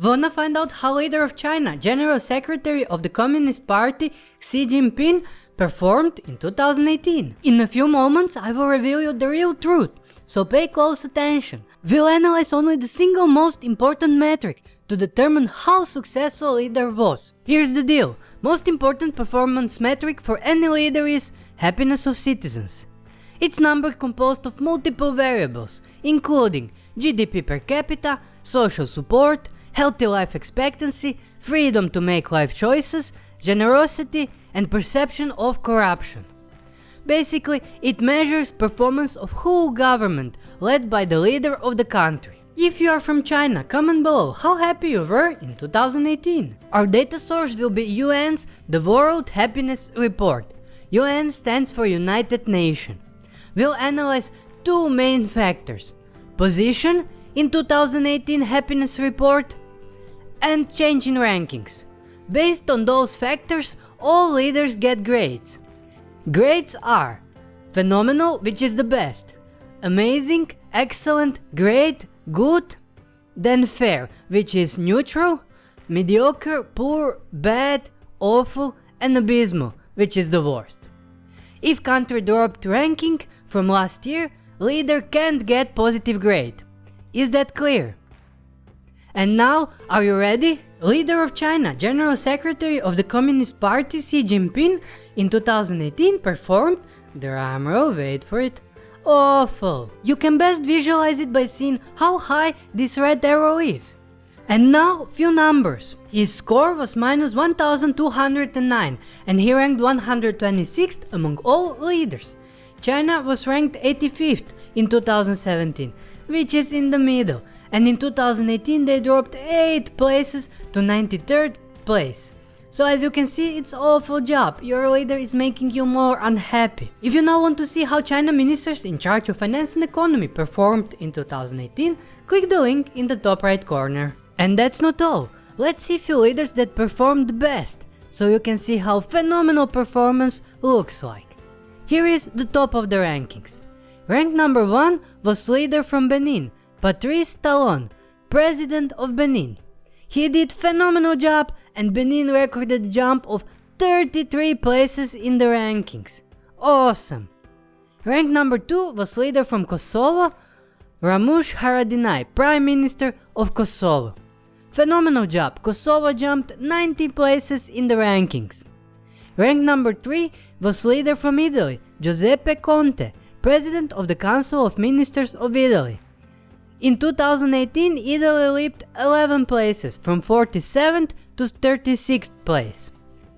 Wanna find out how leader of China, General Secretary of the Communist Party Xi Jinping performed in 2018? In a few moments I will reveal you the real truth, so pay close attention. We'll analyze only the single most important metric to determine how successful leader was. Here's the deal, most important performance metric for any leader is happiness of citizens. It's number composed of multiple variables, including GDP per capita, social support, healthy life expectancy, freedom to make life choices, generosity and perception of corruption. Basically, it measures performance of whole government led by the leader of the country. If you are from China, comment below how happy you were in 2018. Our data source will be UN's The World Happiness Report. UN stands for United Nations. We'll analyze two main factors. Position in 2018 happiness report and change in rankings. Based on those factors, all leaders get grades. Grades are phenomenal, which is the best, amazing, excellent, great, good, then fair, which is neutral, mediocre, poor, bad, awful, and abysmal, which is the worst. If country dropped ranking from last year, leader can't get positive grade. Is that clear? And now, are you ready? Leader of China, General Secretary of the Communist Party Xi Jinping in 2018 performed, drumroll wait for it, awful. You can best visualize it by seeing how high this red arrow is. And now, few numbers. His score was minus 1209 and he ranked 126th among all leaders. China was ranked 85th in 2017, which is in the middle, and in 2018 they dropped 8 places to 93rd place. So as you can see, it's awful job, your leader is making you more unhappy. If you now want to see how China ministers in charge of finance and economy performed in 2018, click the link in the top right corner. And that's not all, let's see few leaders that performed best, so you can see how phenomenal performance looks like. Here is the top of the rankings. Rank number 1 was leader from Benin, Patrice Talon, President of Benin. He did phenomenal job and Benin recorded a jump of 33 places in the rankings. Awesome! Rank number 2 was leader from Kosovo, Ramush Haradinaj, Prime Minister of Kosovo. Phenomenal job, Kosovo jumped 90 places in the rankings. Rank number 3 was leader from Italy, Giuseppe Conte, President of the Council of Ministers of Italy. In 2018, Italy leaped 11 places from 47th to 36th place.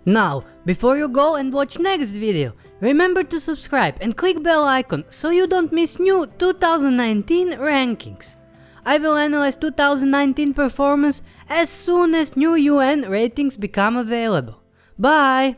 Now, before you go and watch next video, remember to subscribe and click bell icon so you don't miss new 2019 rankings. I will analyze 2019 performance as soon as new UN ratings become available. Bye!